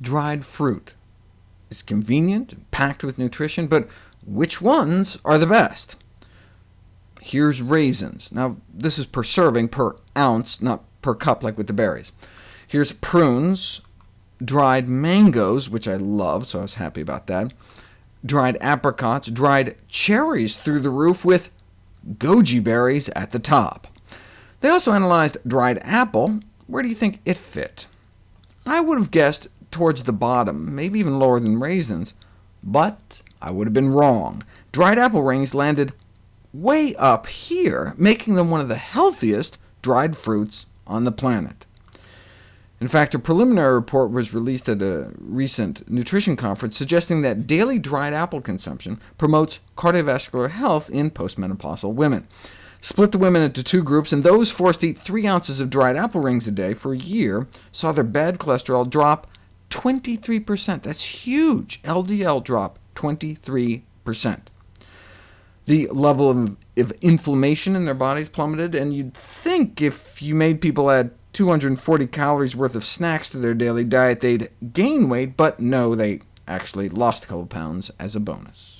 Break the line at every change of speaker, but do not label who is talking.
dried fruit is convenient, and packed with nutrition, but which ones are the best? Here's raisins. Now, this is per serving, per ounce, not per cup like with the berries. Here's prunes, dried mangoes, which I love, so I was happy about that, dried apricots, dried cherries through the roof, with goji berries at the top. They also analyzed dried apple. Where do you think it fit? I would have guessed towards the bottom, maybe even lower than raisins, but I would have been wrong. Dried apple rings landed way up here, making them one of the healthiest dried fruits on the planet. In fact, a preliminary report was released at a recent nutrition conference suggesting that daily dried apple consumption promotes cardiovascular health in postmenopausal women. Split the women into two groups, and those forced to eat 3 ounces of dried apple rings a day for a year saw their bad cholesterol drop 23%. That's huge. LDL drop 23%. The level of, inflammation in their bodies plummeted, and you'd think if you made people add 240 calories worth of snacks to their daily diet, they'd gain weight, but no, they actually lost a couple pounds as a bonus.